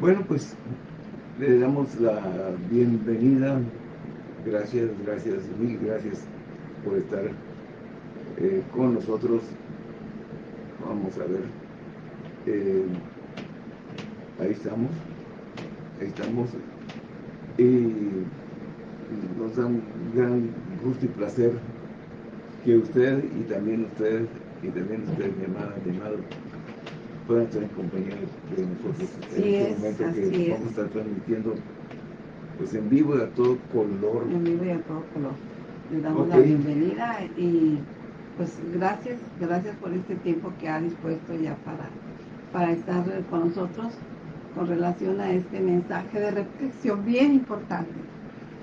Bueno, pues le damos la bienvenida. Gracias, gracias, mil gracias por estar eh, con nosotros. Vamos a ver. Eh, ahí estamos. Ahí estamos. Y nos da un gran gusto y placer que usted y también usted y también usted, mi amada, mi amado, puedan estar en compañía de nosotros en este momento que vamos a estar transmitiendo pues en vivo y a todo color. En vivo y a todo color. Le damos la bienvenida y pues gracias, gracias por este tiempo que ha dispuesto ya para, para estar con nosotros con relación a este mensaje de reflexión bien importante.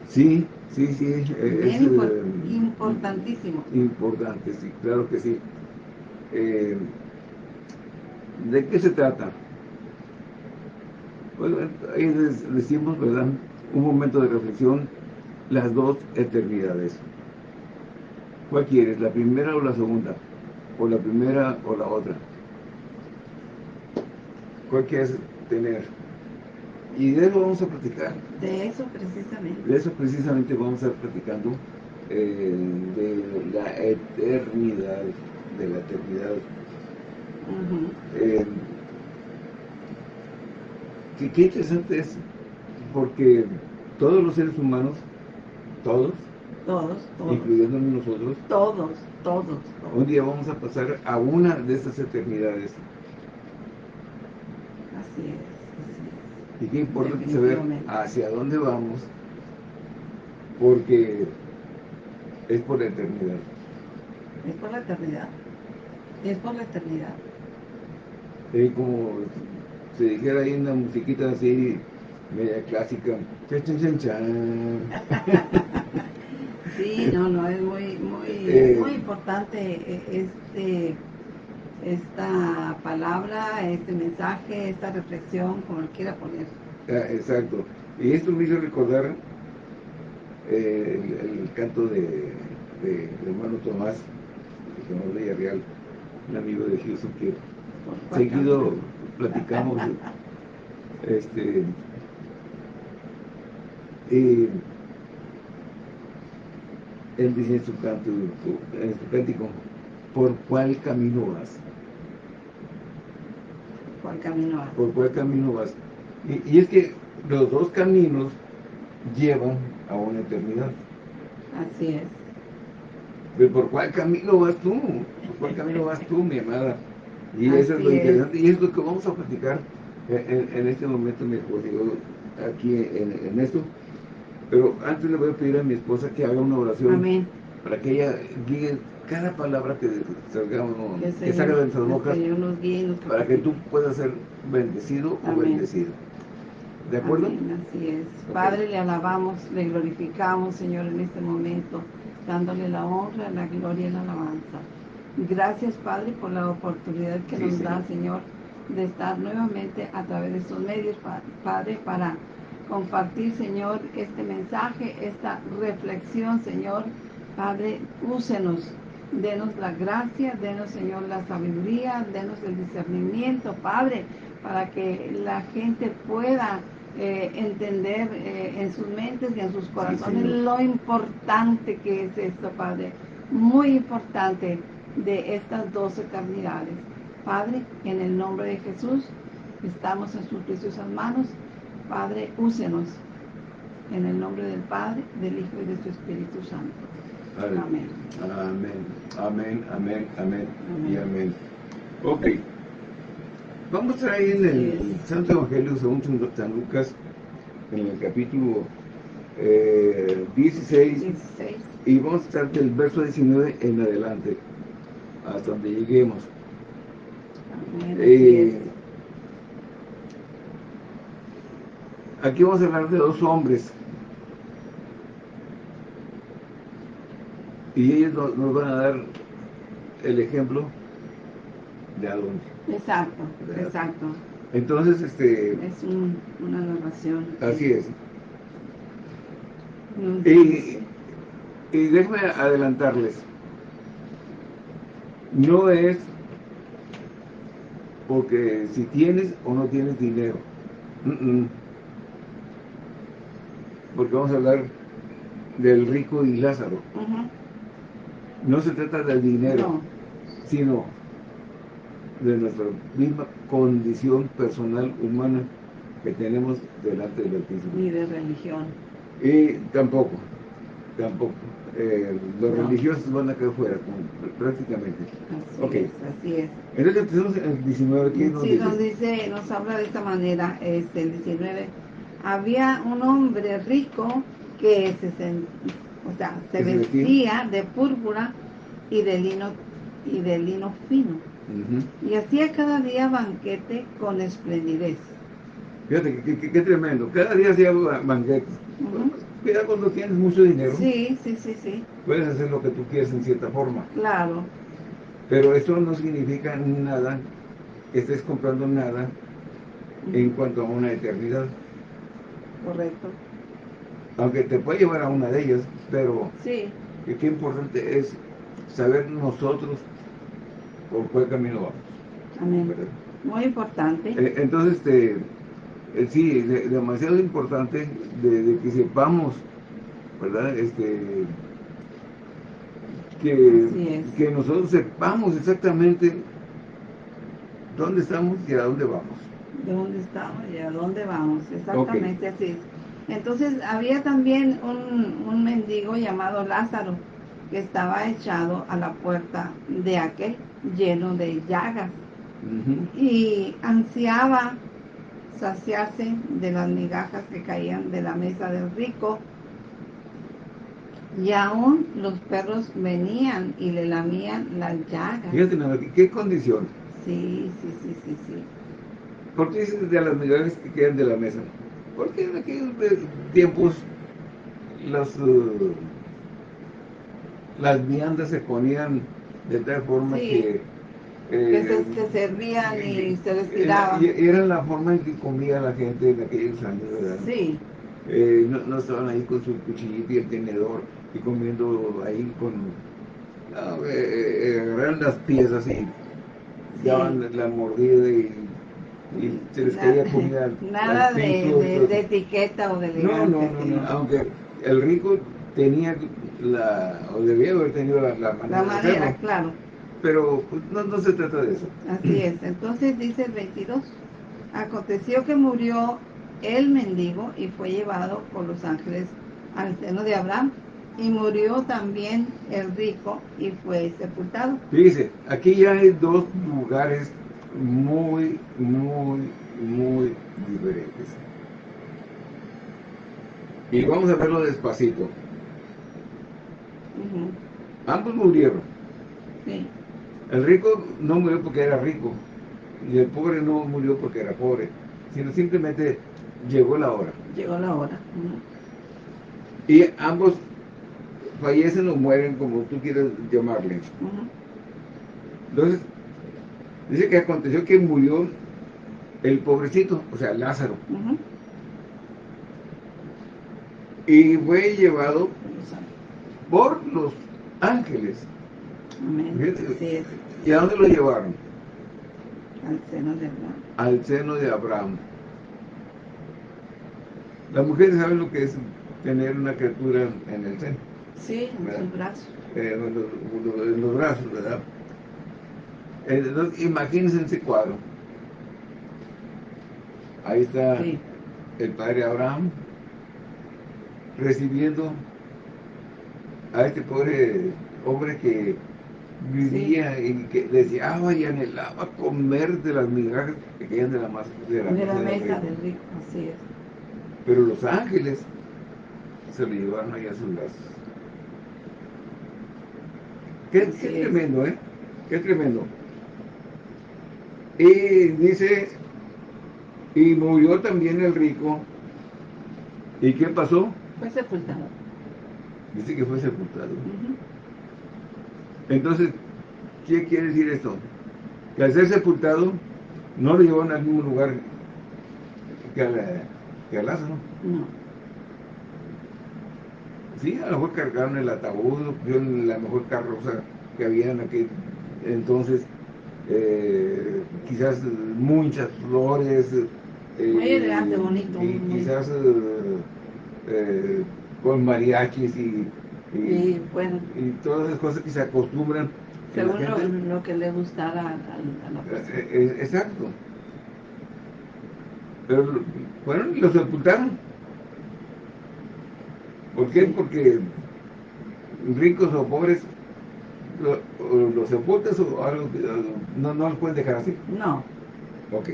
Sí, sí, sí. Es, bien eh, importantísimo. Importante, sí, claro que sí. Eh, ¿De qué se trata? Bueno, ahí decimos, ¿verdad? Un momento de reflexión, las dos eternidades. ¿Cuál quieres? ¿La primera o la segunda? ¿O la primera o la otra? ¿Cuál quieres tener? Y de eso vamos a platicar. De eso precisamente. De eso precisamente vamos a estar platicando, eh, de la eternidad, de la eternidad. Eh, qué interesante es, porque todos los seres humanos, todos, todos, todos. incluyéndonos nosotros, todos, todos, un día vamos a pasar a una de estas eternidades. Así es. Y qué importante saber hacia dónde vamos, porque es por la eternidad. Es por la eternidad. Es por la eternidad. Es como se dijera ahí una musiquita así, media clásica. Sí, no, no, es muy, muy, eh, muy importante este esta palabra, este mensaje, esta reflexión, como lo quiera poner. Ah, exacto. Y esto me hizo recordar eh, el, canto de, de, hermano Tomás, el señor Villarreal, un amigo de Houston, que seguido platicamos. este y él dice en su canto, en su cántico, ¿por cuál camino vas? ¿Cuál camino vas? ¿Por cuál camino vas? Y, es que los dos caminos llevan a una eternidad. Así es. Pero ¿por cuál camino vas tú? ¿Por cuál camino vas tú, mi amada? Y eso es lo interesante. Y es lo que vamos a platicar en, este momento, mi digo, aquí en, esto. Pero antes le voy a pedir a mi esposa que haga una oración. Amén. Para que ella guíe cada palabra que salgamos, que, salga de nuestras bocas, para que tú puedas ser bendecido o bendecido. ¿De acuerdo? así es. Padre, le alabamos, le glorificamos, Señor, en este momento, dándole la honra, la gloria y la alabanza. Gracias, Padre, por la oportunidad que nos da, Señor, de estar nuevamente a través de estos medios, Padre, para compartir, Señor, este mensaje, esta reflexión, Señor. Padre, úsenos, denos la gracia, denos, Señor, la sabiduría, denos el discernimiento, Padre, para que la gente pueda eh, entender eh, en sus mentes y en sus corazones lo importante que es esto, Padre. Muy importante de estas dos eternidades. Padre, en el nombre de Jesús, estamos en sus preciosas manos. Padre, úsenos. En el nombre del Padre, del Hijo y de su Espíritu Santo. Amén. Amén. Amén, amén, amén, y amén. Ok. Vamos a ir en el Santo Evangelio según San Lucas, en el capítulo 16, eh, y vamos a estar del verso 19 en adelante, hasta donde lleguemos. Eh, aquí vamos a hablar de dos hombres y ellos nos, van a dar el ejemplo de Adón. Exacto, exacto. Entonces, este... Es una narración. Así es. Y, y déjame adelantarles. No es porque si tienes o no tienes dinero. Porque vamos a hablar del rico y Lázaro. No se trata del dinero, sino de nuestra misma condición personal humana que tenemos delante del Altísimo. Ni de religión. Y tampoco, tampoco. Eh, los religiosos van a quedar fuera, prácticamente. Así okay. es, así es. Entonces tenemos el 19, ¿qué nos sí, dice? nos dice, nos habla de esta manera, este, el 19. Había un hombre rico que se, o sea, se vestía de púrpura y de lino y de lino fino. Y hacía cada día banquete con esplendidez. Fíjate, qué, tremendo. Cada día hacía banquete. Cuidado cuando tienes mucho dinero. Sí, sí, sí, sí. Puedes hacer lo que tú quieras en cierta forma. Claro. Pero eso no significa nada que estés comprando nada en cuanto a una eternidad. Correcto. Aunque te puede llevar a una de ellas, pero sí. qué importante es saber nosotros por cuál camino vamos. Amén. Muy importante. Eh, entonces, este, eh, sí, demasiado importante de, que sepamos, ¿verdad? Este, que, que nosotros sepamos exactamente dónde estamos y a dónde vamos. De dónde estamos y a dónde vamos, exactamente así es. Entonces había también un, un mendigo llamado Lázaro que estaba echado a la puerta de aquel lleno de llagas y ansiaba saciarse de las migajas que caían de la mesa del rico y aún los perros venían y le lamían las llagas. Fíjate, ¿qué condición? Sí, sí, sí, sí, sí. ¿Por qué dices de las migajas que quedan de la mesa? Porque en aquellos tiempos las, uh, las viandas se ponían de tal forma que... Eh, que se, servían y se les tiraban. Era la forma en que comía la gente en aquellos años, ¿verdad? Sí. Eh, no, estaban ahí con su cuchillito y el tenedor y comiendo ahí con... No, eh, agarraron las piezas y daban la mordida y y se les caía comida Nada de, de, etiqueta o de elegancia. No, no, no, aunque el rico tenía la, o debía haber tenido la, la manera. La manera, claro. Pero pues, no, no se trata de eso. Así es. Entonces dice el 22, aconteció que murió el mendigo y fue llevado por los ángeles al seno de Abraham y murió también el rico y fue sepultado. Dice, aquí ya hay dos lugares muy, muy, muy diferentes. Y vamos a verlo despacito. Ambos murieron. El rico no murió porque era rico. Y el pobre no murió porque era pobre. Sino simplemente llegó la hora. Llegó la hora. Y ambos fallecen o mueren como tú quieras llamarle. Entonces, Dice que aconteció que murió el pobrecito, o sea, Lázaro. Y fue llevado por los ángeles. ¿Y a dónde lo llevaron? Al seno de Abraham. Al seno de Abraham. Las mujeres saben lo que es tener una criatura en el seno. Sí, en los brazos. Eh, en los brazos, ¿verdad? Entonces, imagínense ese cuadro. Ahí está el padre Abraham recibiendo a este pobre hombre que vivía y que deseaba y anhelaba comer de las migajas que caían de la, masa, de la, mesa del rico. Así es. Pero los ángeles se lo llevaron ahí a sus brazos. Qué, qué tremendo, ¿eh? Qué tremendo. Y dice, y murió también el rico. ¿Y qué pasó? Fue sepultado. Dice que fue sepultado. Entonces, ¿qué quiere decir esto? Que al ser sepultado, no lo llevaron al mismo lugar que, a que al Lázaro. No. Sí, a lo mejor cargaron el ataúd, la mejor carroza que había en aquel entonces, eh, quizás muchas flores. Eh, muy elegante, bonito. Y quizás con mariachis y, y, bueno, y todas las cosas que se acostumbran. Según lo, que le gustara a, la persona. Exacto. Pero, bueno, lo sepultaron. ¿Por qué? Porque ricos o pobres los sepultas o algo, no, no los pueden dejar así. No. Ok.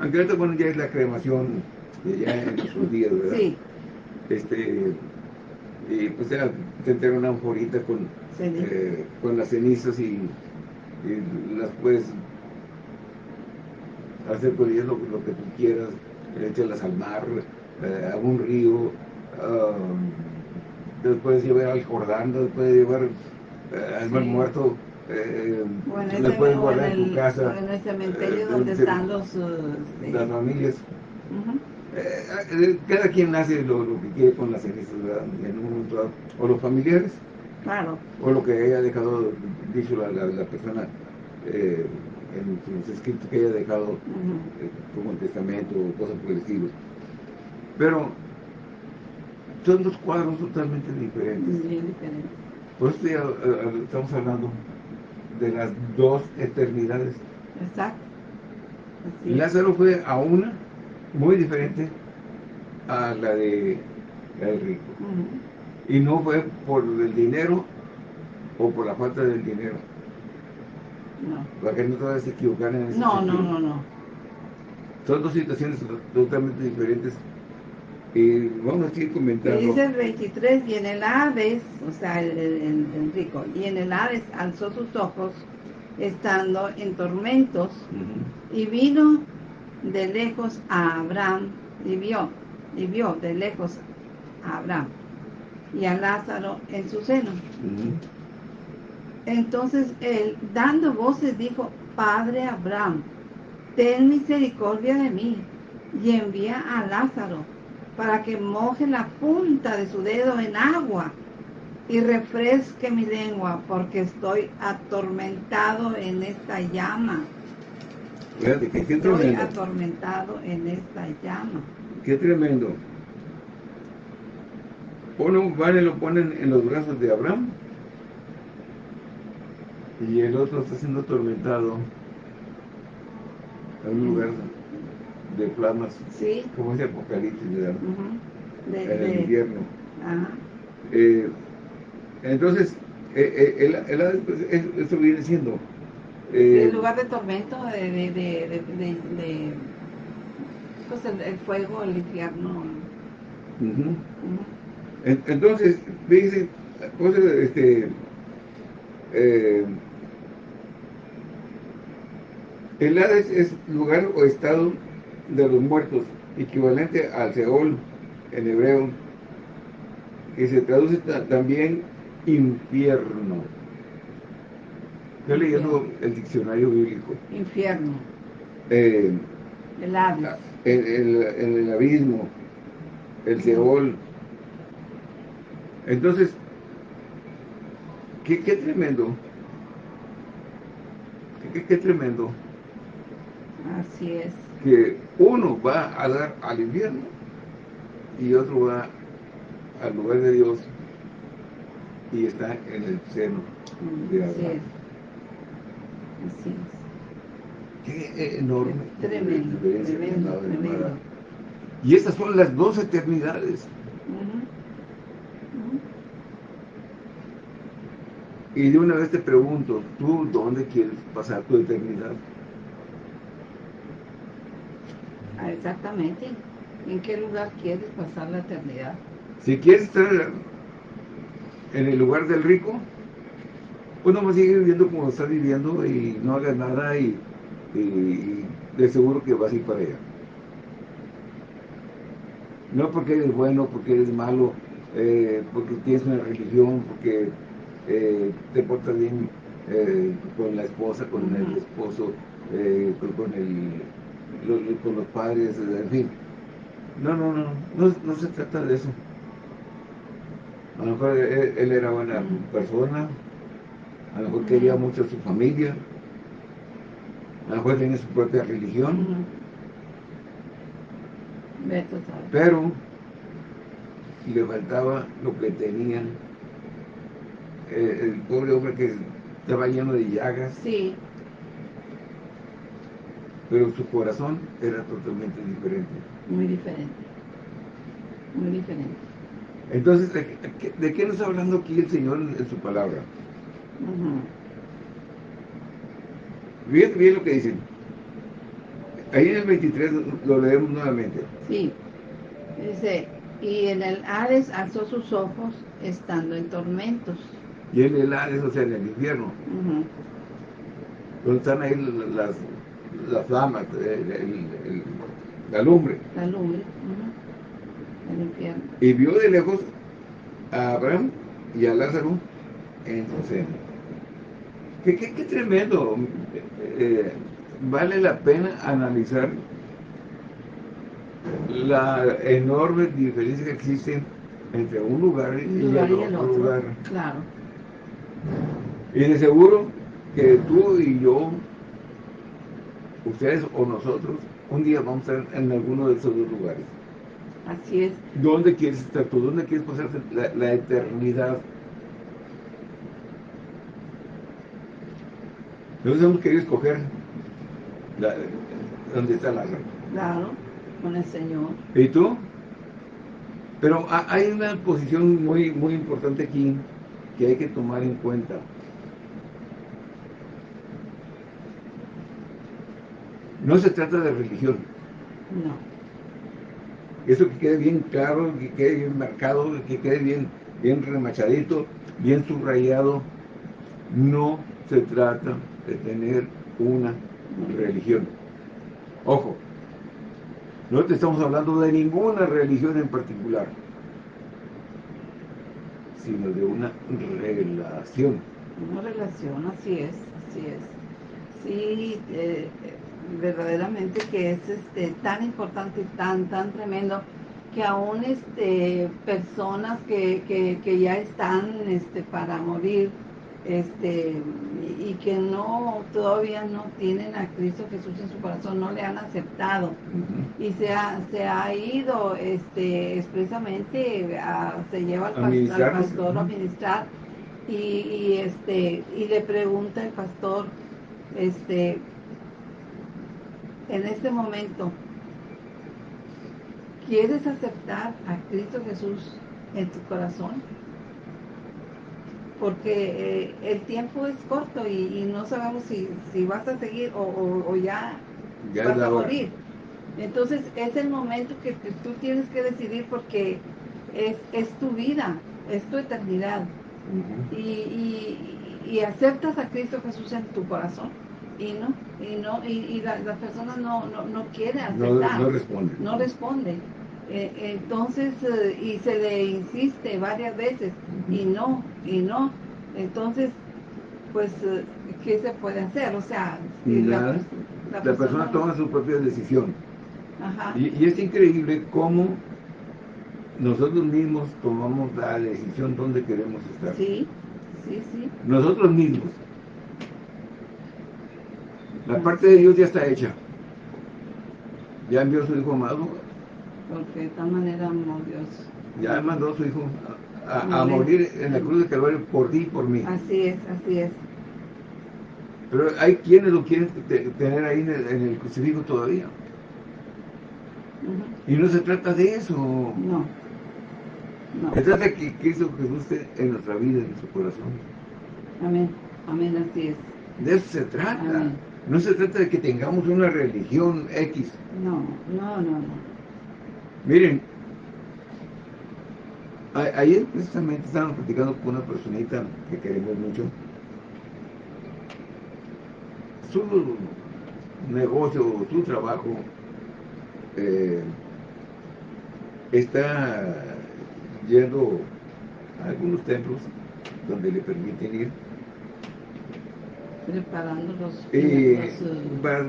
Aunque ahorita, bueno, ya es la cremación ya en sus días, ¿verdad? Sí. Este, y pues ya te entregan una anforita con, eh, con las cenizas y, las puedes hacer con ellas lo, que tú quieras, échalas al mar, eh, a un río, um, puedes llevar al Jordán, puedes llevar eh, al mar muerto, eh, le puedes guardar en, tu casa. en el cementerio donde están los... las familias. Cada quien hace lo, que quiere con las cenizas, En un momento O los familiares. Claro. O lo que haya dejado, dicho la, la, persona eh, en sus escritos que haya dejado eh, como el testamento o cosas por el estilo. Pero son dos cuadros totalmente diferentes. Bien diferentes. Por eso eh, estamos hablando de las dos eternidades. Exacto. Lázaro fue a una muy diferente a la de el rico. Y no fue por el dinero o por la falta del dinero. No. Para que no te vayas a equivocar en ese No, no, no, no. Son dos situaciones totalmente diferentes. Y vamos a seguir comentando. dice el 23, y en el Hades, o sea, el, el, rico, y en el Hades alzó sus ojos, estando en tormentos, y vino de lejos a Abraham, y vio, y vio de lejos a Abraham, y a Lázaro en su seno. Entonces él, dando voces, dijo, Padre Abraham, ten misericordia de mí y envía a Lázaro para que moje la punta de su dedo en agua y refresque mi lengua, porque estoy atormentado en esta llama. Estoy atormentado en esta llama. Qué tremendo. Uno vale lo ponen en los brazos de Abraham y el otro está siendo atormentado en un lugar de flamas, sí. como ese apocalipsis, ¿verdad? de, en el invierno. Ajá. Eh, entonces, eh, eh, el, el, pues, eso viene siendo... Eh, el lugar de tormento, de, de, de, de pues el, fuego, el infierno. Uh -huh. Entonces, fíjense, cosas, este... Eh, el Hades es lugar o estado de los muertos, equivalente al Seol en hebreo, que se traduce también infierno. Estoy leyendo el diccionario bíblico. Infierno. Eh, el Hades. El, el, el, abismo, el Seol. Entonces, qué, qué tremendo. Qué, qué tremendo Así es. Que uno va a dar al infierno y otro va al lugar de Dios y está en el seno de Así es. Así es. Qué enorme. Tremendo, tremendo, tremendo. Y estas son las dos eternidades. Y de una vez te pregunto, ¿tú dónde quieres pasar tu eternidad? Ah, exactamente. ¿En qué lugar quieres pasar la eternidad? Si quieres estar en el lugar del rico, pues no a seguir viviendo como estás viviendo y no hagas nada y, de seguro que vas a ir para allá. No porque eres bueno, porque eres malo, eh, porque tienes una religión, porque eh, te portas bien eh, con la esposa, con el esposo, con el con los padres, en fin. No, no, no, no, se trata de eso. A lo mejor él, era buena persona, a lo mejor quería mucho a su familia, A lo mejor tenía su propia religión. Uh Pero le faltaba lo que tenía eh, el pobre hombre que estaba lleno de llagas. Sí. Pero su corazón era totalmente diferente. Muy diferente. Muy diferente. Entonces, ¿de, qué nos está hablando aquí el Señor en, su palabra? Bien, bien lo que dicen. Ahí en el 23 lo leemos nuevamente. Sí. Dice, y en el Hades alzó sus ojos estando en tormentos. Y en el Hades, o sea, en el infierno. Donde están ahí las, las flamas, la lumbre. La lumbre, el infierno. Y vio de lejos a Abraham y a Lázaro en su seno. Qué, qué, tremendo. Eh, vale la pena analizar la enorme diferencia que existe entre un lugar y, el, otro, lugar. Claro. Y de seguro que tú y yo, ustedes o nosotros, un día vamos a estar en alguno de esos dos lugares. Así es. ¿Dónde quieres estar tú? ¿Dónde quieres pasar la, eternidad? Nosotros hemos querido escoger la, dónde está la Claro con el Señor. ¿Y tú? Pero hay una posición muy, muy importante aquí que hay que tomar en cuenta. No se trata de religión. No. Eso que quede bien claro, que quede bien marcado, que quede bien, bien remachadito, bien subrayado. No se trata de tener una religión. Ojo, no te estamos hablando de ninguna religión en particular, sino de una relación. Una relación, así es, así es. Sí, eh, verdaderamente que es este, tan importante, tan, tan tremendo, que aún este, personas que, que, que ya están este, para morir, este y que no todavía no tienen a Cristo Jesús en su corazón, no le han aceptado. Y se ha, se ha ido este expresamente a, se lleva al, pastor, a ministrar. Y, este y le pregunta el pastor este en este momento ¿quieres aceptar a Cristo Jesús en tu corazón? Porque eh, el tiempo es corto y, no sabemos si, si, vas a seguir o, ya, vas a morir. Entonces es el momento que tú tienes que decidir porque es, es tu vida, es tu eternidad. y, y, aceptas a Cristo Jesús en tu corazón y no, y no, y, las personas no, no, no quieren aceptar. No, no responde. No responde. Eh, entonces, eh, y se le insiste varias veces, y no, y no. Entonces, pues, eh, ¿qué se puede hacer? O sea, la, persona, toma su propia decisión. Y, es increíble cómo nosotros mismos tomamos la decisión donde queremos estar. Sí, sí, sí. Nosotros mismos. La parte de Dios ya está hecha. Ya envió a su Hijo amado porque de tal manera amó Dios. Ya mandó a su Hijo a, morir en la cruz de Calvario por ti y por mí. Así es, así es. Pero hay quienes lo quieren tener ahí en el, crucifijo todavía. Y no se trata de eso. No. no. Se trata de que Cristo Jesús esté en nuestra vida, en nuestro corazón. Amén, amén, así es. De eso se trata. No se trata de que tengamos una religión X. No, no, no, no. Miren, ayer precisamente estábamos platicando con una personita que queremos mucho. Su negocio, su trabajo, eh, está yendo a algunos templos donde le permiten ir. Preparando los, eh, para,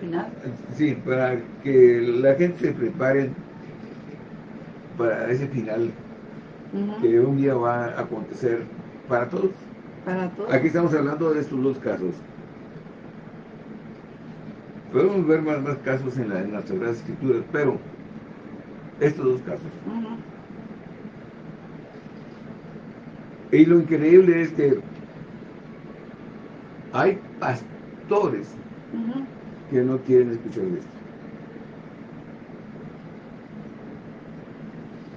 final. Sí, para que la gente se prepare para ese final que un día va a acontecer para todos. Para todos. Aquí estamos hablando de estos dos casos. Podemos ver más, más casos en, la, en las Sagradas Escrituras, pero estos dos casos. Y lo increíble es que hay pastores que no quieren escuchar de esto.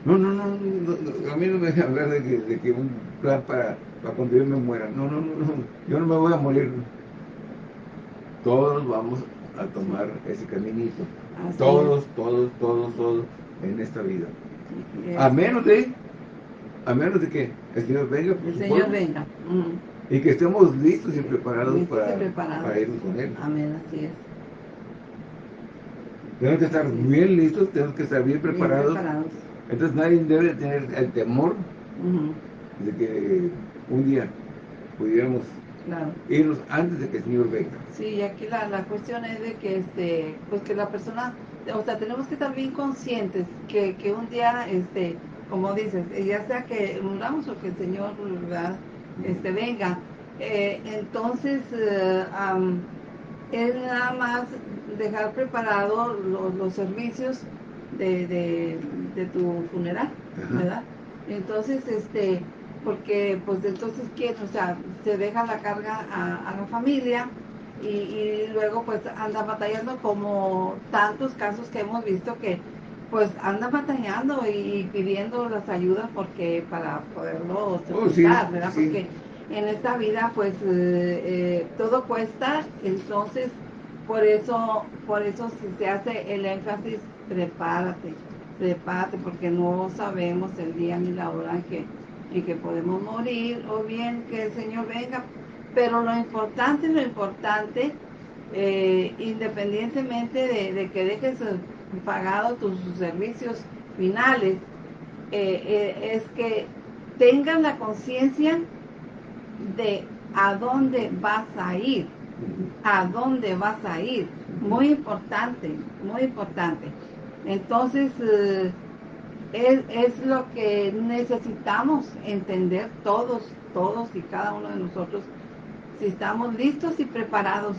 No, no, no, a mí no me dejan hablar de que, de que un plan para, para cuando yo me muera. No, no, no, no, yo no me voy a morir. Todos vamos a tomar ese caminito. todos, todos, todos, todos en esta vida. A menos de, a menos de que el Señor venga. el Señor venga. Y que estemos listos y preparados para, para ir con Él. Amén, así es. Tenemos que estar bien listos, tenemos que estar bien preparados. Entonces nadie debe tener el temor de que un día pudiéramos irnos antes de que el Señor venga. Sí, y aquí la, la cuestión es de que este, pues que la persona, o sea, tenemos que estar bien conscientes que, que un día, este, como dices, ya sea que muramos o que el Señor ¿verdad? este venga, eh, entonces eh, es nada más dejar preparados los, servicios de, de, tu funeral, ¿verdad? Entonces, este, porque pues entonces, ¿quién? O sea, se deja la carga a, la familia y, luego pues anda batallando como tantos casos que hemos visto que pues anda batallando y, pidiendo las ayudas porque para poderlo oh, ¿verdad? Porque en esta vida pues eh, eh, todo cuesta, entonces por eso, por eso se hace el énfasis, prepárate, prepárate, porque no sabemos el día ni la hora en que, en que podemos morir, o bien que el Señor venga, pero lo importante, lo importante, eh, independientemente de, que dejes pagado tus servicios finales, es que tengan la conciencia de a dónde vas a ir, a dónde vas a ir. Muy importante, muy importante. Entonces, eh, es, es, lo que necesitamos entender todos, todos y cada uno de nosotros, si estamos listos y preparados,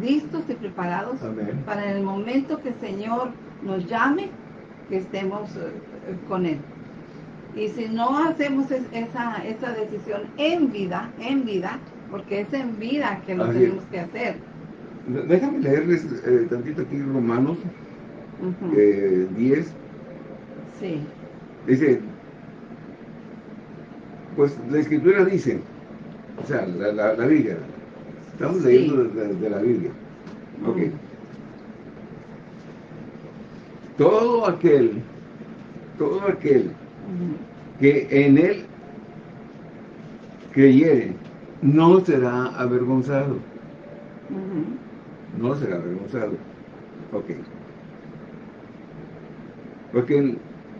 listos y preparados para el momento que el Señor nos llame, que estemos eh, con Él. Y si no hacemos esa, esa decisión en vida, en vida, porque es en vida que lo tenemos que hacer. Déjame leerles eh, tantito aquí Romanos 10. Eh, sí. Dice, pues la escritura dice, o sea, la, la, Biblia, estamos leyendo de, la Biblia. Ok. Todo aquel, todo aquel que en él creyere, no será avergonzado. No será avergonzado. Ok. Porque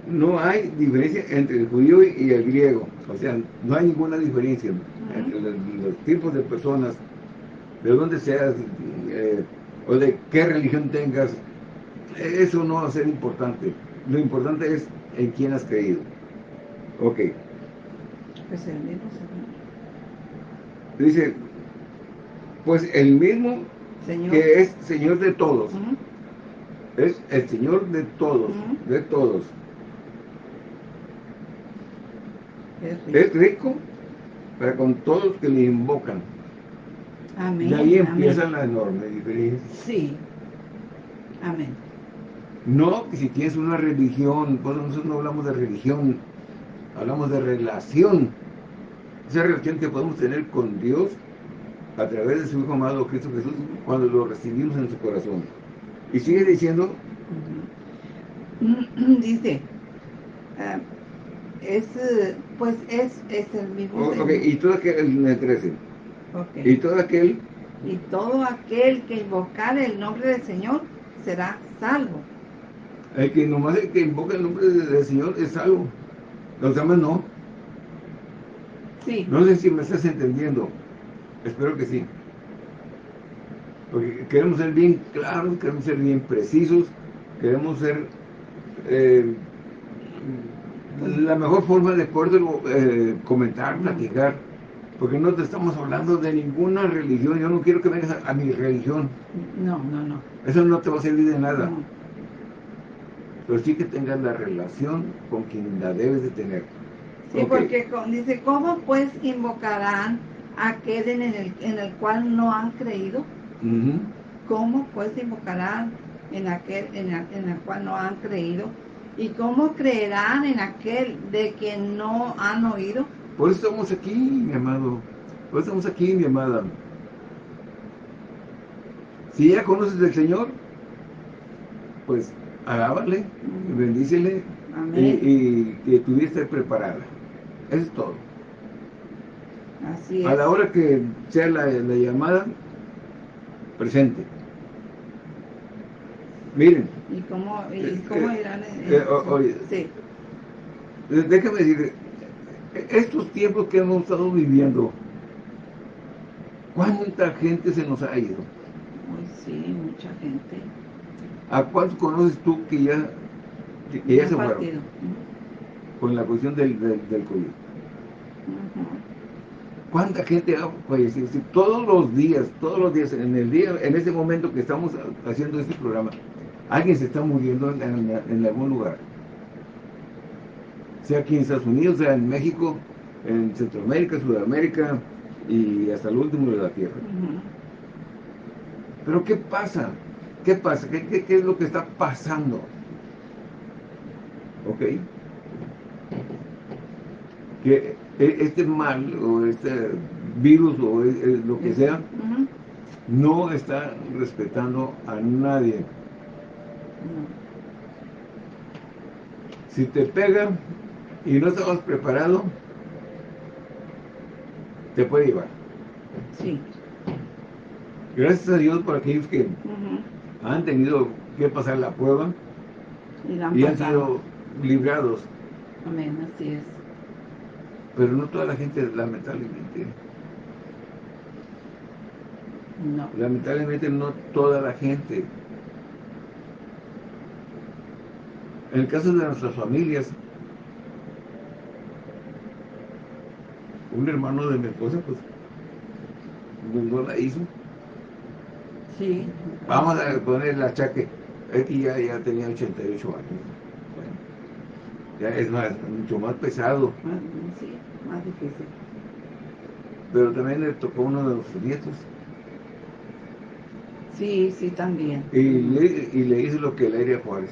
no hay diferencia entre el judío y el griego. O sea, no hay ninguna diferencia entre los, tipos de personas, de dónde seas, eh, o de qué religión tengas. Eso no va a ser importante. Lo importante es en quién has creído. Ok. Pues el mismo Dice, pues el mismo que es Señor de todos. Es el Señor de todos, de todos. Es rico. para con todos que le invocan. Amén. Y ahí empieza la enorme diferencia. Sí. Amén. No que si tienes una religión, nosotros no hablamos de religión, hablamos de relación. Esa relación que podemos tener con Dios a través de su Hijo amado Cristo Jesús cuando lo recibimos en su corazón. Y sigue diciendo... Dice, ah, es, pues es, es el mismo... Oh, y todo aquel, me 13. Y todo aquel... Y todo aquel que invocar el nombre del Señor será salvo. El que nomás el que invoca el nombre del Señor es salvo. Los demás no. Sí. No sé si me estás entendiendo. Espero que sí. Porque queremos ser bien claros, queremos ser bien precisos, queremos ser eh, la mejor forma de poder eh, comentar, platicar, Porque no te estamos hablando de ninguna religión. Yo no quiero que vengas a, mi religión. No, no, no. Eso no te va a servir de nada. Pero sí que tengas la relación con quien la debes de tener. Sí, porque dice, ¿cómo pues invocarán a aquel en el, en el cual no han creído? ¿Cómo pues invocarán en aquel en, en el cual no han creído? ¿Y cómo creerán en aquel de quien no han oído? Por eso estamos aquí, mi amado. Por eso estamos aquí, mi amada. Si ya conoces al Señor, pues alábale, bendícele y, que tu vida esté preparada. Eso es todo. Así es. A la hora que sea la, llamada, presente. Miren. ¿Y cómo, y cómo irán? Eh, sí. Déjame decir, estos tiempos que hemos estado viviendo, ¿cuánta gente se nos ha ido? sí, mucha gente. ¿A cuántos conoces tú que ya, que, ya se fueron? Con la cuestión del, del, COVID. ¿Cuánta gente ha fallecido? todos los días, todos los días, en el día, en este momento que estamos haciendo este programa, alguien se está muriendo en algún lugar sea aquí en Estados Unidos, sea en México, en Centroamérica, Sudamérica y hasta el último de la Tierra. Pero ¿qué pasa? ¿Qué pasa? ¿Qué, es lo que está pasando? ¿Ok? Que e, este mal o este virus o e, e, lo que sea no está respetando a nadie. Si te pega, y no estamos preparados, te puede llevar. Sí. Gracias a Dios por aquellos que han tenido que pasar la prueba y, han, sido librados. Amén, así es. Pero no toda la gente, lamentablemente. No. Lamentablemente no toda la gente. En el caso de nuestras familias, un hermano de mi esposa, pues, no la hizo. Sí. Vamos a poner la achaque. Aquí ya, ya tenía 88 años. Ya es más, mucho más pesado. sí, más difícil. Pero también le tocó uno de los nietos. Sí, sí, también. Y le, y le hizo lo que le haría Juárez.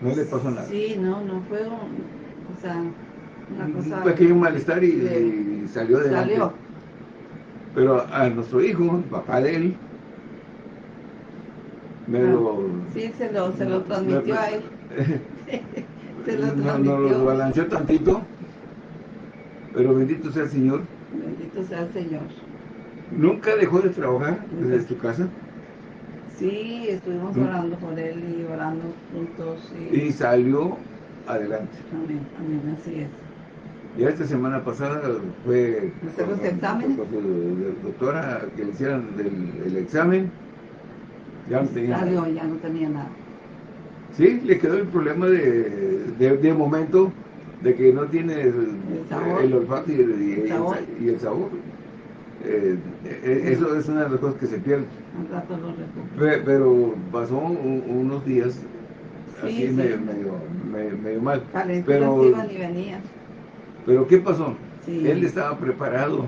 No le pasó nada. Sí, no, no fue un, o sea, un pequeño malestar y, salió de Salió. Pero a nuestro hijo, papá de él, me ah, lo... Sí, se lo, se lo transmitió a él. se lo transmitió. Nos lo balanceó tantito, pero bendito sea el Señor. Bendito sea el Señor. ¿Nunca dejó de trabajar desde tu casa? Sí, estuvimos orando por él y orando juntos. Y, y salió adelante. Amén, amén, así es. Ya esta semana pasada fue con, los exámenes? Con, su doctora que le hicieran el, examen. Ya no tenía Salió, ya no tenía nada. Sí, le quedó el problema de, de, momento de que no tiene el, olfato y el, y el sabor. Eh, eh, eso es una de las cosas que se pierde. rato Pero pasó unos días así medio, medio, mal. pero, iban y venían. Pero ¿qué pasó? Él estaba preparado.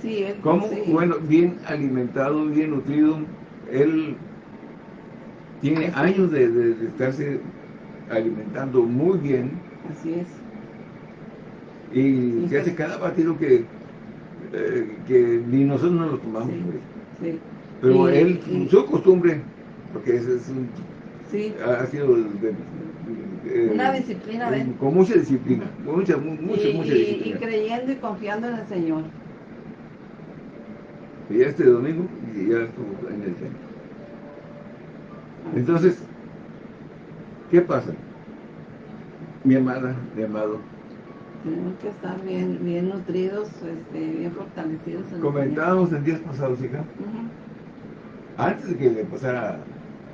Sí, él, ¿Cómo? Bueno, bien alimentado, bien nutrido. Él tiene años de, estarse alimentando muy bien. Así es. Y se hace cada batido que, eh, que ni nosotros no lo tomamos. Sí, Pero él, su costumbre, porque ese es un, ha sido de, eh, una disciplina con mucha disciplina mucha mucha y, mucha disciplina. y creyendo y confiando en el Señor. Y este domingo y ya estuvo en el centro entonces ¿qué pasa? mi amada, mi amado tenemos que estar bien, bien nutridos, este, bien fortalecidos. Comentábamos en días pasados, hija. Antes de que le pasara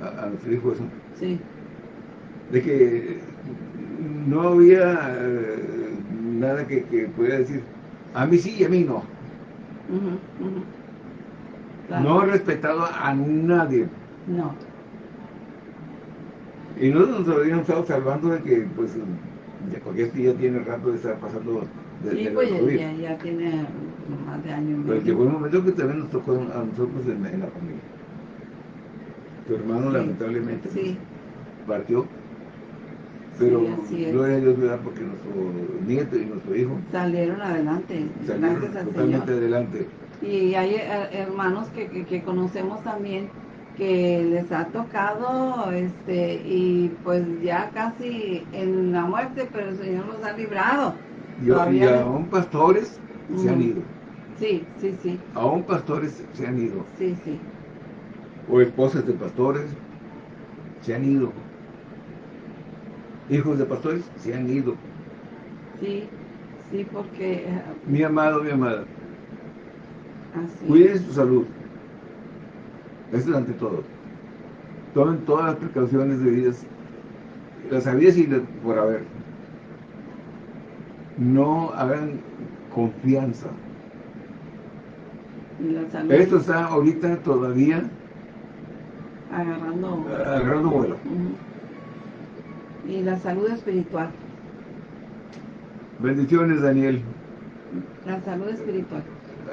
a, a nuestro hijo eso. Sí de que no había eh, nada que, que, pudiera decir, A mí sí y a mí no. No he respetado a nadie. No. Y nosotros nos habíamos estado salvando de que, pues, porque este ya tiene rato de estar pasando de, sí, pues ya, ya, tiene más de años. Pero llegó un momento que también nos tocó a nosotros en, la familia. Tu hermano lamentablemente sí. partió. Pero gloria a Dios, ¿verdad? Porque nuestro nieto y nuestro hijo salieron adelante. Salieron totalmente adelante. Y hay eh, hermanos que, que, que conocemos también que les ha tocado este y pues ya casi en la muerte, pero el Señor los ha librado. y aún pastores se han ido. Sí, sí, sí. Aún pastores se han ido. Sí, sí. O esposas de pastores se han ido. Hijos de pastores se han ido. Sí, sí, porque... Eh, mi amado, mi amada, cuide su salud eso es ante todo. Tomen todas las precauciones debidas, las sabidas y por haber. No hagan confianza. Esto está ahorita todavía agarrando, agarrando vuelo. Y la salud espiritual. Bendiciones, Daniel. La salud espiritual.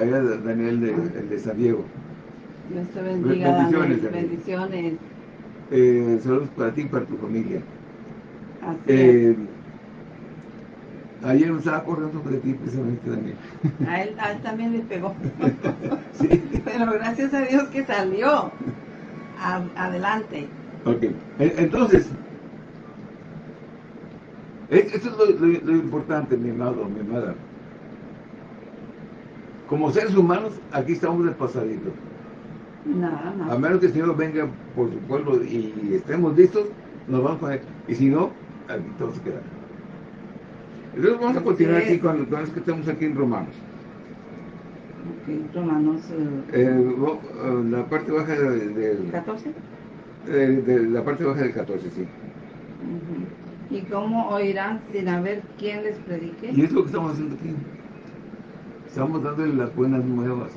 Allá Daniel de, el de San Diego. Dios te bendiga. Bendiciones. bendiciones. Eh, saludos para ti y para tu familia. Así eh, Ayer me estaba acordando de ti precisamente también. A él, a él también le pegó. sí. Pero gracias a Dios que salió. adelante. Ok. Entonces, esto es lo, lo, importante, mi amado, mi amada. Como seres humanos, aquí estamos del pasadito. A menos que el Señor venga por su pueblo y estemos listos, nos vamos a él. Y si no, aquí todos se quedan. Entonces vamos a continuar aquí con, con los que estamos aquí en Romanos. Romanos. Eh, eh, la parte baja del... 14. de la parte baja del 14, sí. ¿Y cómo oirán sin haber quien les predique? Y es lo que estamos haciendo aquí. Estamos dándole las buenas nuevas.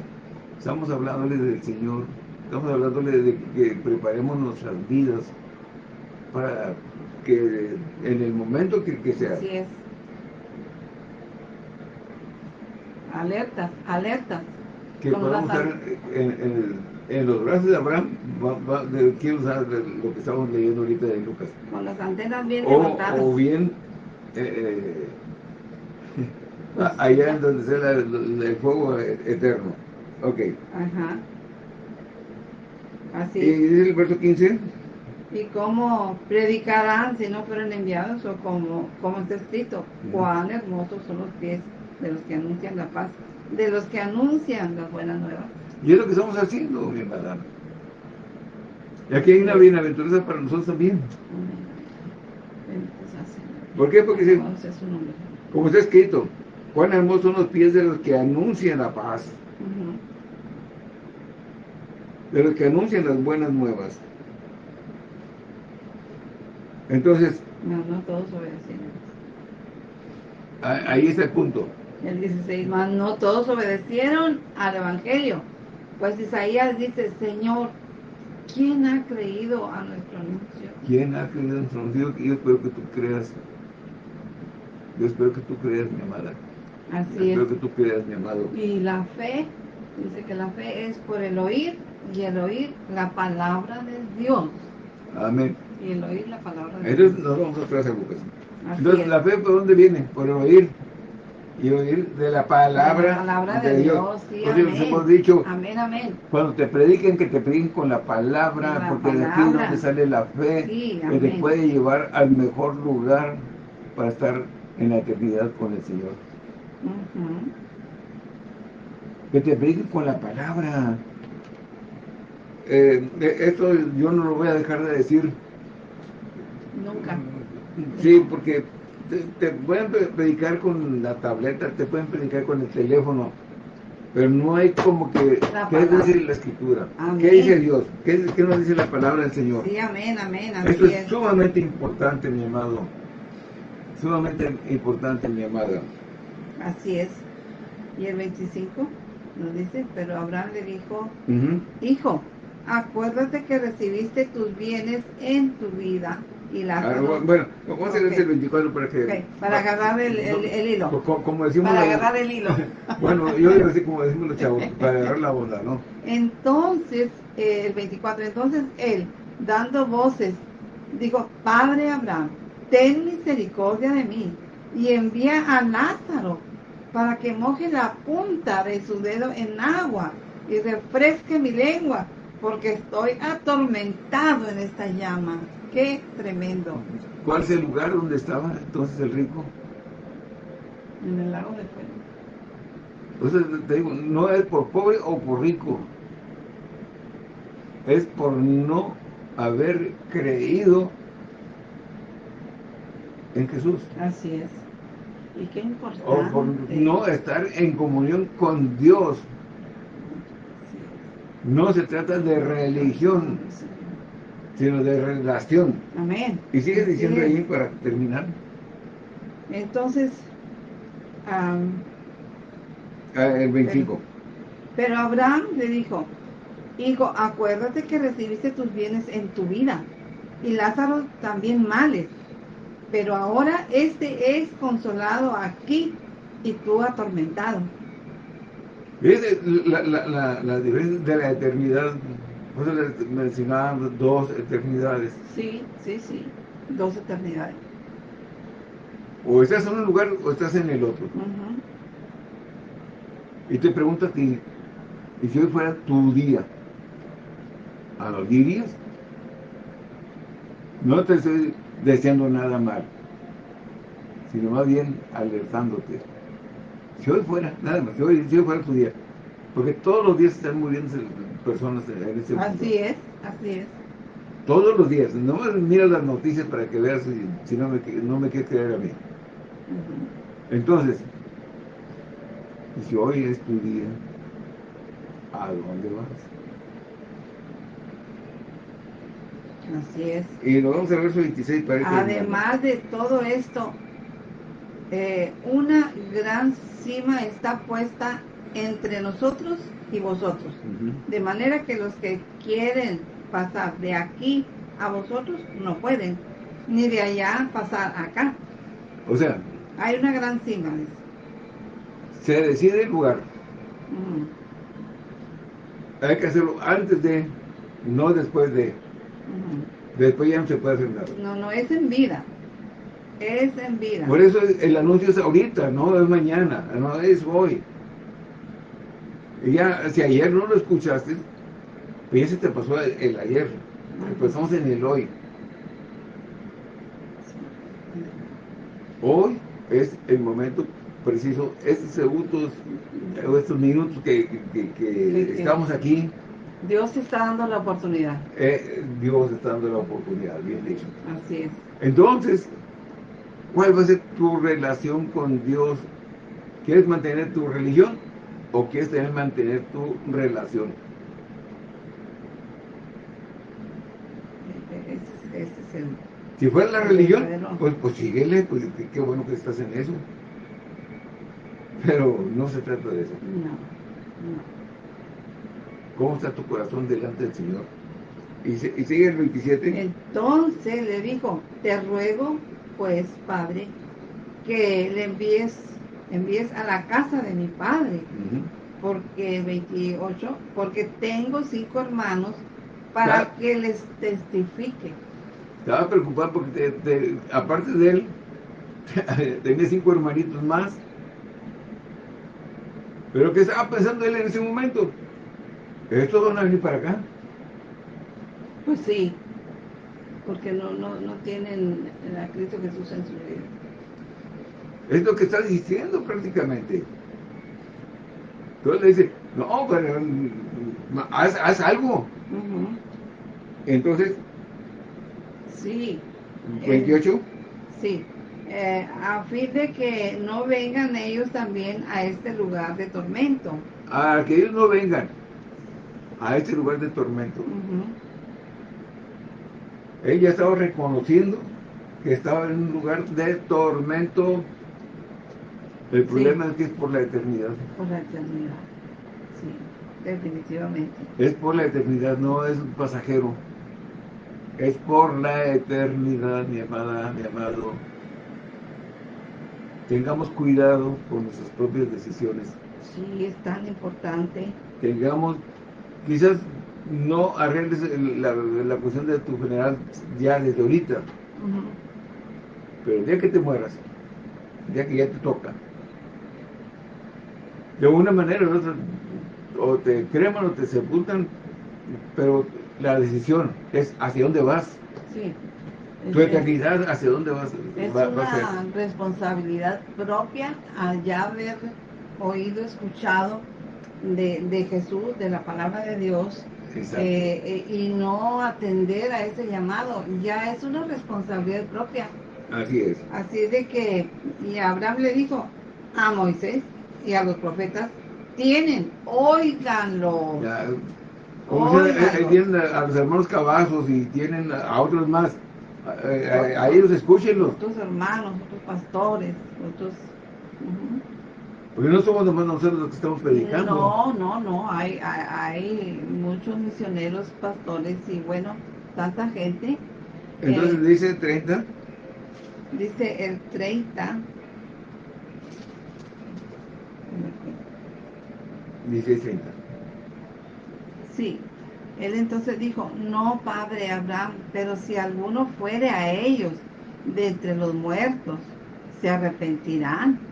Estamos hablándole del Señor, estamos hablándole de que preparemos nuestras vidas para que en el momento que, que sea. Así es. Alerta, alerta. Que podamos estar en, los brazos de Abraham, quiero usar lo que estamos leyendo ahorita de Lucas. Con las antenas bien o, levantadas. O bien, eh, eh, pues allá en donde sea el fuego eterno. Ok. Ajá. Así ¿Y el verso 15? ¿Y cómo predicarán si no fueron enviados? O como, como está escrito, cuán hermosos son los pies de los que anuncian la paz, de los que anuncian las buenas nuevas. Y es lo que estamos haciendo, mi madame. Y aquí hay una bienaventuranza para nosotros también. ¿Por qué? Porque como está escrito, cuán hermosos son los pies de los que anuncian la paz de los que anuncian las buenas nuevas. Entonces... No, no todos obedecieron. Ahí está el punto. El 16 más, no todos obedecieron al Evangelio. Pues Isaías dice, Señor, ¿quién ha creído a nuestro anuncio? ¿Quién ha creído a nuestro anuncio? Yo espero que tú creas. Yo espero que tú creas, mi amada. Así Yo espero que tú creas, mi amado. Y la fe, dice que la fe es por el oír y el oír la palabra de Dios. Amén. Y el oír la palabra de Entonces, Dios. nos vamos a Lucas. Entonces, ¿la fe por dónde viene? Por el oír. Y oír de la palabra, la palabra de, Dios. sí, amén. hemos dicho, amén, amén. Cuando te prediquen, que te prediquen con la palabra, porque de aquí es donde sale la fe, que te puede llevar al mejor lugar para estar en la eternidad con el Señor. Que te prediquen con la palabra. Eh, esto yo no lo voy a dejar de decir. Nunca. Sí, porque te, pueden predicar con la tableta, te pueden predicar con el teléfono, pero no hay como que... ¿Qué dice la Escritura? ¿Qué dice Dios? ¿Qué, ¿Qué, nos dice la palabra del Señor? Sí, amén, amén. Esto es sumamente importante, mi amado. Sumamente importante, mi amada. Así es. Y el 25 nos dice, pero Abraham le dijo, hijo, acuérdate que recibiste tus bienes en tu vida y la ah, bueno, vamos a hacer el 24 para que... Para agarrar el, hilo. Como, decimos... Para agarrar el hilo. bueno, yo digo así como decimos los chavos, para agarrar la onda, ¿no? Entonces, eh, el 24, entonces él, dando voces, dijo, Padre Abraham, ten misericordia de mí y envía a Lázaro para que moje la punta de su dedo en agua y refresque mi lengua, porque estoy atormentado en esta llama. Qué tremendo. ¿Cuál es el lugar donde estaba entonces el rico? En el lago de fuego. Entonces te digo, no es por pobre o por rico. Es por no haber creído en Jesús. Así es. Y qué importante. O por no estar en comunión con Dios. No se trata de religión, sino de relación. Amén. Y sigue diciendo ahí para terminar. Entonces, ah, el 25. pero Abraham le dijo, hijo, acuérdate que recibiste tus bienes en tu vida, y Lázaro también males pero ahora este es consolado aquí y tú atormentado. ¿Ves la, la, la, diferencia de la eternidad? Le mencionaban dos eternidades. Sí, sí, sí, dos eternidades. O estás en un lugar o estás en el otro. Y te pregunto a ti, ¿y si hoy fuera tu día? ¿A los dirías? No te estoy deseando nada mal, sino más bien alertándote. Si hoy fuera, nada más, si hoy, fuera tu día, porque todos los días están muriendo personas en este mundo. Así es, así es. Todos los días, no mira las noticias para que veas si, no, me, no me quieres creer a mí. Entonces, si hoy es tu día, ¿a dónde vas? Así es. Y nos vamos al verso 26 para Además de todo esto, eh, una gran cima está puesta entre nosotros y vosotros. De manera que los que quieren pasar de aquí a vosotros no pueden, ni de allá pasar acá. O sea, hay una gran cima. Se decide el lugar. Hay que hacerlo antes de, no después de. Después ya no se puede hacer nada. No, no, es en vida. Es en vida. Por eso el anuncio es ahorita, no es mañana, no es hoy. Y ya, si ayer no lo escuchaste, pues ya se te pasó el, ayer. Pues estamos en el hoy. Hoy es el momento preciso, estos segundos, estos minutos que, que estamos aquí, Dios está dando la oportunidad. Eh, Dios está dando la oportunidad, bien dicho. Así es. Entonces, ¿cuál va a ser tu relación con Dios? ¿Quieres mantener tu religión o quieres tener, mantener tu relación? Ese, es el, si fuera la religión, pues, pues síguele, pues qué bueno que estás en eso. Pero no se trata de eso. No, no. ¿Cómo está tu corazón delante del Señor? Y, sigue el 27. Entonces le dijo, te ruego, pues, Padre, que le envíes, envíes a la casa de mi Padre. Porque 28, porque tengo cinco hermanos para que les testifique. Estaba preocupado porque aparte de él, tenía cinco hermanitos más. Pero ¿qué estaba pensando él en ese momento? ¿Estos van a venir para acá? Pues sí, porque no, no, no tienen a Cristo Jesús en su vida. Es lo que está diciendo prácticamente. Entonces le dice, no, pero haz, haz algo. Entonces, sí. 28. Eh, sí. Eh, a fin de que no vengan ellos también a este lugar de tormento. A que ellos no vengan a este lugar de tormento. Ella estaba reconociendo que estaba en un lugar de tormento. El problema es que es por la eternidad. Por la eternidad, sí, definitivamente. Es por la eternidad, no es un pasajero. Es por la eternidad, mi amada, mi amado. Tengamos cuidado con nuestras propias decisiones. Sí, es tan importante. Tengamos, quizás no arregles la, cuestión de tu general ya desde ahorita. Pero el día que te mueras, el día que ya te toca, de una manera o otra, o te creman o te sepultan, pero la decisión es hacia dónde vas. Sí. Tu eternidad, hacia dónde vas. Es una responsabilidad propia ya haber oído, escuchado de, de, Jesús, de la palabra de Dios, eh, eh, y no atender a ese llamado, ya es una responsabilidad propia. Así es. Así de que, y Abraham le dijo a Moisés y a los profetas, tienen, oíganlo. como tienen a, los hermanos Cavazos y tienen a otros más, a, ellos escúchenlos. Otros hermanos, otros pastores, otros... Porque no somos nomás nosotros los que estamos predicando. No, no, no, hay, hay, muchos misioneros, pastores y bueno, tanta gente. Entonces dice 30. Dice el 30. Dice 30. Sí. Él entonces dijo, no, padre Abraham, pero si alguno fuere a ellos de entre los muertos, se arrepentirán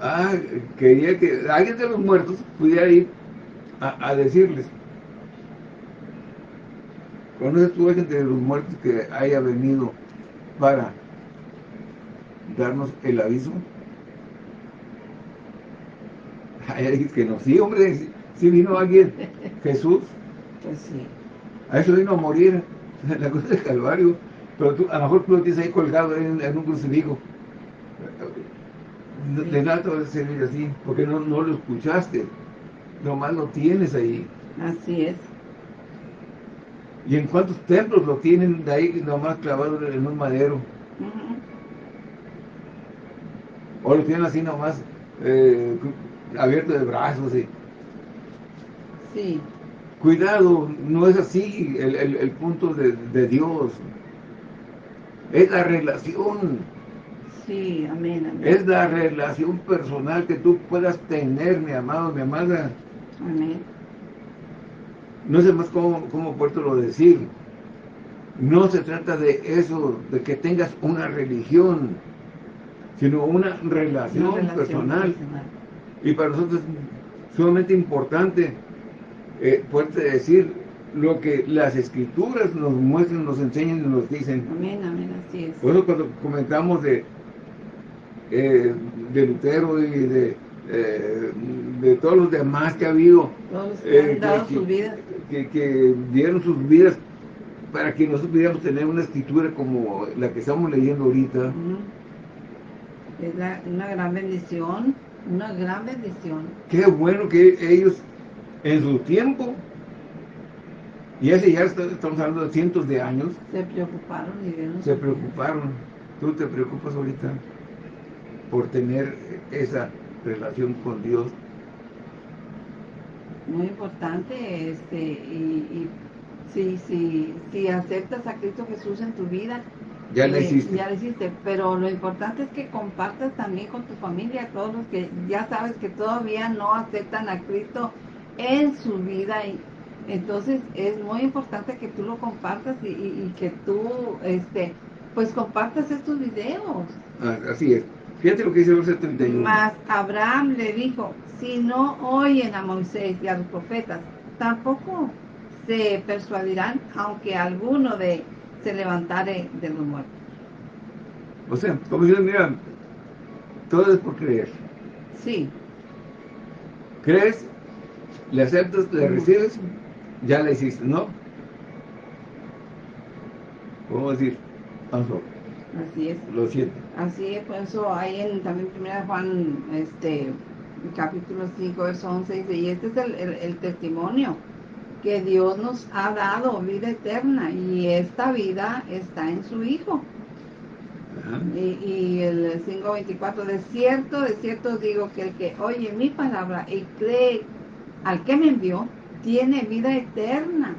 ah, quería que alguien de los muertos pudiera ir a, decirles. ¿Conoces tú a alguien de los muertos que haya venido para darnos el aviso? Alguien que no, sí, hombre, sí vino alguien, Jesús. Pues sí. A eso vino a morir, la cosa del Calvario. Pero tú, a lo mejor tú lo tienes ahí colgado en, en un crucifijo de nada te va a servir así, porque no, no lo escuchaste, nomás lo tienes ahí. Así es. ¿Y en cuántos templos lo tienen de ahí nomás clavado en un madero? O lo tienen así nomás eh, abierto de brazos. Sí. Cuidado, no es así el, el, punto de, de Dios. Es la relación Sí, amén, Es la relación personal que tú puedas tener, mi amado, mi amada. Amén. No sé más cómo, cómo lo decir. No se trata de eso, de que tengas una religión, sino una relación, personal. Y para nosotros es sumamente importante eh, decir lo que las escrituras nos muestran, nos enseñan y nos dicen. Amén, amén, así es. Por eso cuando comentamos de eh, de Lutero y de, eh, de todos los demás que ha habido. que, han sus vidas. Que, dieron sus vidas para que nosotros pudiéramos tener una escritura como la que estamos leyendo ahorita. Es una gran bendición, una gran bendición. Qué bueno que ellos en su tiempo, y hace ya estamos hablando de cientos de años, se preocuparon y Se preocuparon. ¿Tú te preocupas ahorita? Por tener esa relación con Dios. Muy importante, este, y, si, si, si aceptas a Cristo Jesús en tu vida, ya lo hiciste. Ya lo hiciste, pero lo importante es que compartas también con tu familia, todos los que ya sabes que todavía no aceptan a Cristo en su vida. Y, entonces es muy importante que tú lo compartas y, y que tú, este, pues compartas estos videos. Ah, así es. Fíjate lo que dice el verso 31. Mas Abraham le dijo, si no oyen a Moisés y a los profetas, tampoco se persuadirán, aunque alguno de se levantare de los muertos. O sea, como dicen, mira, todo es por creer. Sí. ¿Crees? ¿Le aceptas? ¿Le recibes? Ya le hiciste, ¿no? Podemos decir, vamos Así es. Lo siento. Así es, por eso hay en también primera Juan, este, capítulo 5, verso 11, dice, y este es el, testimonio que Dios nos ha dado vida eterna y esta vida está en su Hijo. Y, y, el 5.24, de cierto, de cierto digo que el que oye mi palabra y cree al que me envió, tiene vida eterna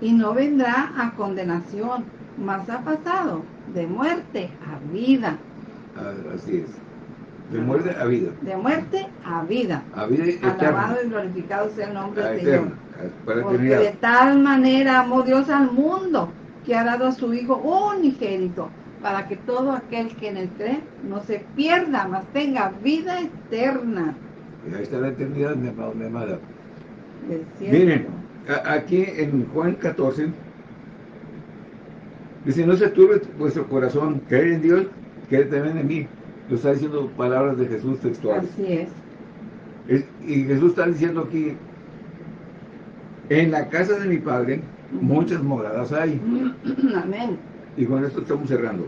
y no vendrá a condenación, mas ha pasado de muerte a vida. Ah, así es. De muerte a vida. De muerte a vida. A vida eterna. Alabado y glorificado sea el nombre del Señor. Porque de tal manera amó Dios al mundo que ha dado a su Hijo unigénito para que todo aquel que en él cree no se pierda, mas tenga vida eterna. Y ahí está la eternidad, mi amado, mi amada. Miren, aquí en Juan 14, dice, no se turbe vuestro corazón, creer en Dios, creer también en mí. Lo está diciendo palabras de Jesús textuales. Así es. Y Jesús está diciendo aquí, en la casa de mi Padre, muchas moradas hay. Amén. Y con esto estamos cerrando.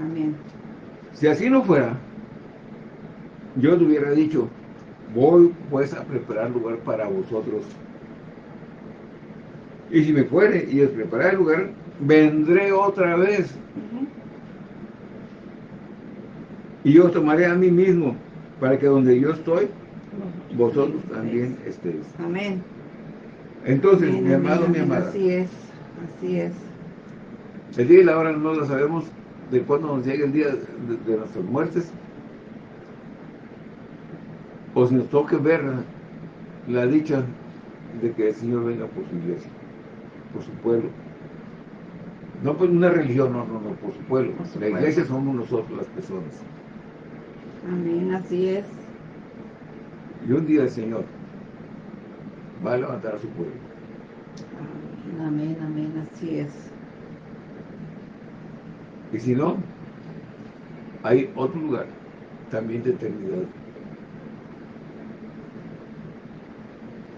Amén. Si así no fuera, yo te hubiera dicho, voy pues a preparar lugar para vosotros. Y si me fuere y os preparar el lugar, vendré otra vez. Y yo tomaré a mí mismo, para que donde yo estoy, vosotros también estéis. Amén. Entonces, mi amado, mi amada. Así es, así es. El día y la hora no lo sabemos de cuándo nos llegue el día de, nuestras muertes. O si nos toque ver la dicha de que el Señor venga por su iglesia, por su pueblo. No por una religión, no, no, no, por su pueblo. la iglesia somos nosotros las personas. Amén, así es. Y un día el Señor va a levantar a su pueblo. Amén, amén, así es. Y si no, hay otro lugar, también de eternidad.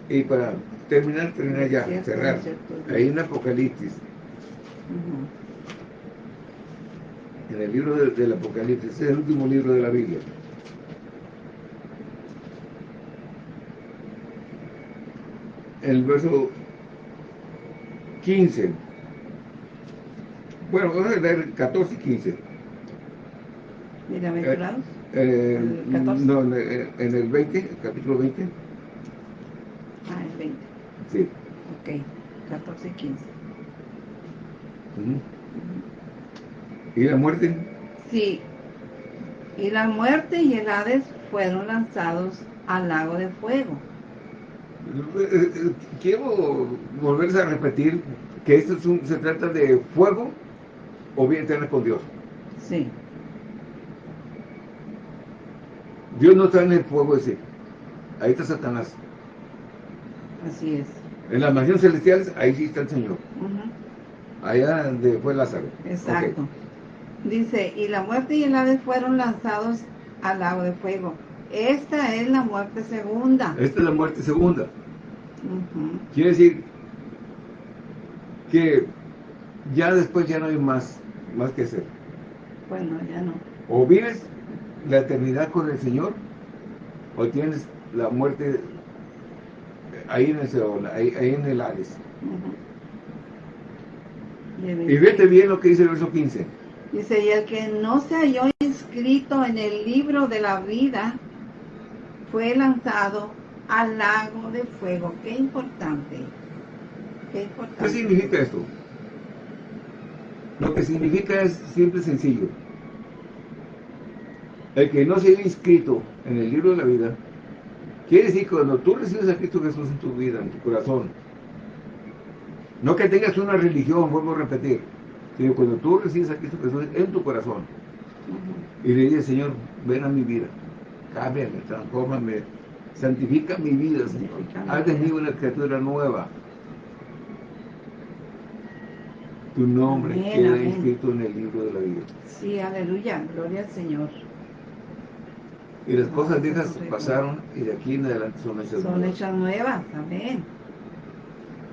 Y para terminar, terminar ya, cerrar, hay un Apocalipsis. En el libro del Apocalipsis, es el último libro de la Biblia. el verso 15. Bueno, vamos a leer 14 y 15. Bienaventurados. Eh, eh, no, en el 20, capítulo 20. Ah, el 20. Sí. Ok, 14 y 15. ¿Y la muerte? Sí. Y la muerte y el Hades fueron lanzados al lago de fuego. Quiero volverles a repetir que esto se trata de fuego o bien eterna con Dios. Sí. Dios no está en el fuego ese. Ahí está Satanás. Así es. En las mansiones celestiales, ahí sí está el Señor. Allá donde fue Lázaro. Exacto. Dice, y la muerte y el ave fueron lanzados al lago de fuego. Esta es la muerte segunda. Esta es la muerte segunda. Quiere decir que ya después ya no hay más, más que hacer. Bueno, ya no. O vives la eternidad con el Señor, o tienes la muerte ahí en el Seol, ahí, en el Hades. Y vete bien lo que dice el verso 15. Dice, y el que no se halló inscrito en el libro de la vida fue lanzado al lago de fuego. Qué importante. Qué importante. ¿Qué significa esto? Lo que significa es simple y sencillo. El que no se haya inscrito en el libro de la vida, quiere decir que cuando tú recibes a Cristo Jesús en tu vida, en tu corazón, no que tengas una religión, vuelvo a repetir, sino cuando tú recibes a Cristo Jesús en tu corazón, y le dices, Señor, ven a mi vida, cámbiame, transfórmame, santifica mi vida, Señor. Haz de mí una criatura nueva. Tu nombre queda inscrito en el libro de la vida. Sí, aleluya, gloria al Señor. Y las cosas viejas pasaron y de aquí en adelante son hechas nuevas. Son hechas nuevas, amén.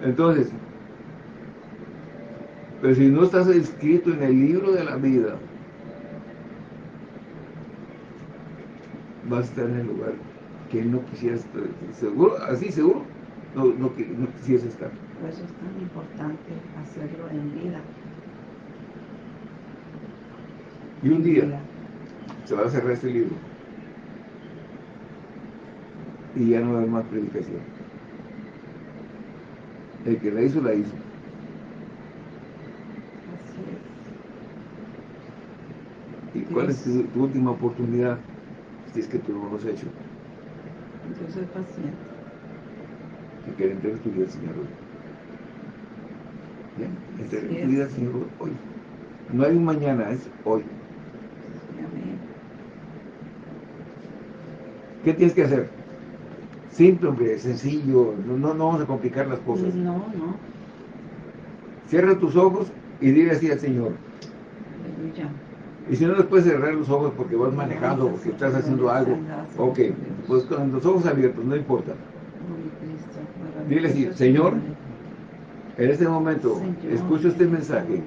Entonces, pero si no estás inscrito en el libro de la vida, vas a estar en el lugar que no quisieras, seguro, así seguro, no, no, no quisieras estar. Por eso es tan importante hacerlo en vida. Y un día se va a cerrar este libro. Y ya no va a haber más predicación. El que la hizo, la hizo. ¿Y cuál es tu, última oportunidad si es que tú no lo has hecho? Yo soy paciente. Que quiere entregar tu vida al Señor hoy. Bien, entrega tu vida al Señor hoy. No hay un mañana, es hoy. ¿Qué tienes que hacer? Simple, hombre, sencillo, no, no, vamos a complicar las cosas. No, no. Cierra tus ojos y dile así al Señor. Y si no les puedes cerrar los ojos porque vas manejando, porque estás haciendo algo, ok, pues con los ojos abiertos, no importa. Dile así, Señor, en este momento escucho este mensaje.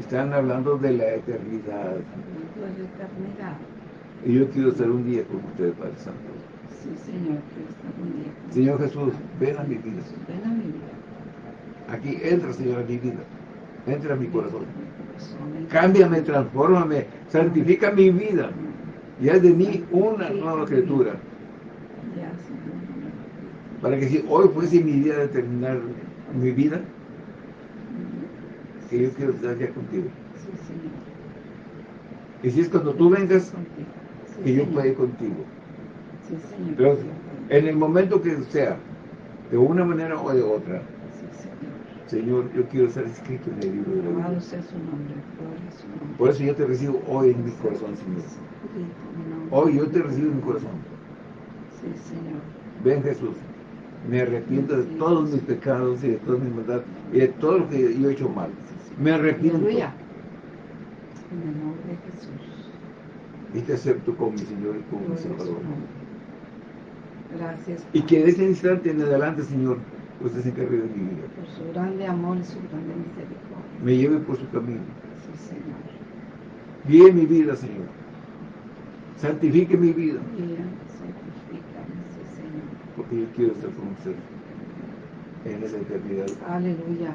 Están hablando de la eternidad. Y yo quiero estar un día con ustedes, Padre Santo. Sí, Señor, quiero estar un día. Señor Jesús, ven a mi vida. Ven a mi vida. Aquí entra, Señor, a mi vida. Entra a mi corazón. Cámbiame, transfórmame, santifica mi vida. Y haz de mí una nueva criatura. Para que si hoy fuese mi día de terminar mi vida, que yo quiero estar ya contigo. Y si es cuando tú vengas, que yo pueda ir contigo. Pero en el momento que sea, de una manera o de otra, Señor, yo quiero ser escrito en el libro de la vida. Por eso yo te recibo hoy en mi corazón, Señor. Hoy yo te recibo en mi corazón. Ven Jesús, me arrepiento de todos mis pecados y de todas mis maldades y de todo lo que yo he hecho mal. Me arrepiento. En el nombre de Jesús. Y te acepto como mi Señor y como mi Salvador. Gracias. Y que en ese instante en adelante, Señor, usted se encargue de mi vida. Por su grande amor y su grande misericordia. Me lleve por su camino. Sí, Señor. Guíe mi vida, Señor. Santifique mi vida. Guía, santifícame, sí, Señor. Porque yo quiero estar con usted en esa eternidad. Aleluya.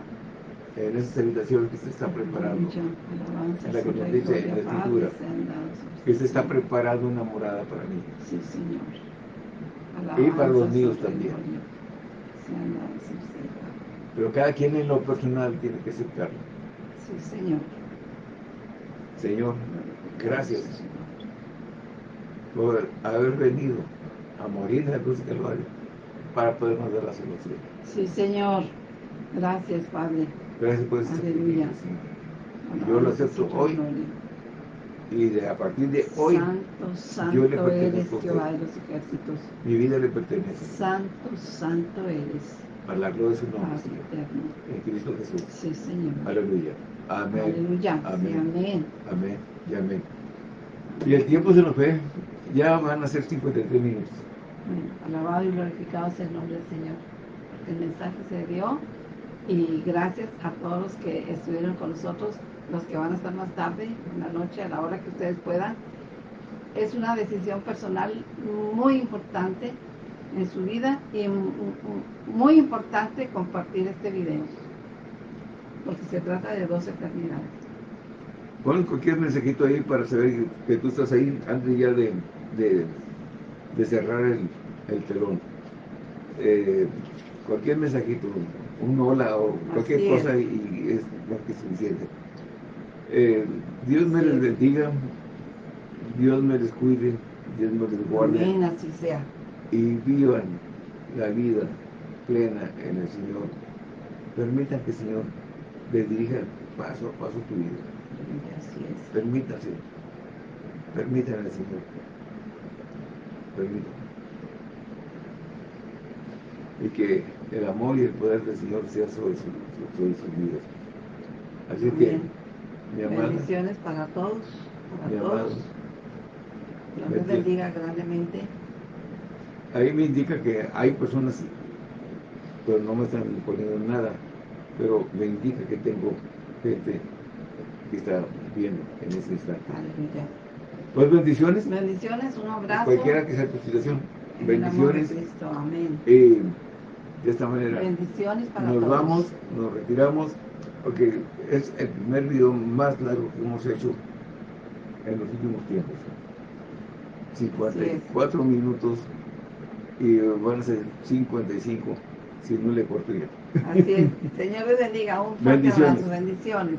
En esas habitaciones que se está preparando. En la que nos dice en la Escritura. Que se está preparando una morada para mí. Sí, Señor. y para los míos también. Pero cada quien en lo personal tiene que aceptarlo. Sí, Señor. Señor, gracias por haber venido a morir en la cruz de Calvario para podernos dar la solución. Sí, Señor. Gracias, Padre. Gracias por ese Aleluya. Yo lo acepto hoy. Y de, a partir de hoy, santo, santo yo le eres Jehová de los ejércitos. Mi vida le pertenece. Santo, santo eres. Para la gloria de su nombre, Señor. En Cristo Jesús. Sí, Señor. Aleluya. Amén. Aleluya. Amén. amén. Amén. Y amén. Y el tiempo se nos fue. Ya van a ser 53 minutos. Bueno, alabado y glorificado sea el nombre del Señor. El mensaje se dio y gracias a todos los que estuvieron con nosotros los que van a estar más tarde, en la noche, a la hora que ustedes puedan. Es una decisión personal muy importante en su vida y muy importante compartir este video, porque se trata de dos eternidades. Pon cualquier mensajito ahí para saber que tú estás ahí antes ya de, de, cerrar el, telón. Eh, cualquier mensajito, un hola o cualquier cosa y es más que suficiente. Eh, Dios me les bendiga, Dios me les cuide, Dios me les guarde. Amén, así sea. Y vivan la vida plena en el Señor. Permitan que el Señor les dirija paso a paso tu vida. Así es. Permítase. Permítanle al Señor. Permítanle. Y que el amor y el poder del Señor sea sobre, sus vidas. Así que Bendiciones para todos, para todos. Dios les bendiga grandemente. Ahí me indica que hay personas, pero no me están poniendo nada, pero me indica que tengo gente que está viendo en ese instante. Aleluya. Pues bendiciones. Bendiciones, un abrazo. Cualquiera que sea tu situación. bendiciones. Amén. Eh, de esta manera. Bendiciones para nos vamos, nos retiramos Ok, es el primer video más largo que hemos hecho en los últimos tiempos. 54 minutos y van a ser 55 si no le corto Así es. Señor les bendiga. Un fuerte bendiciones. bendiciones.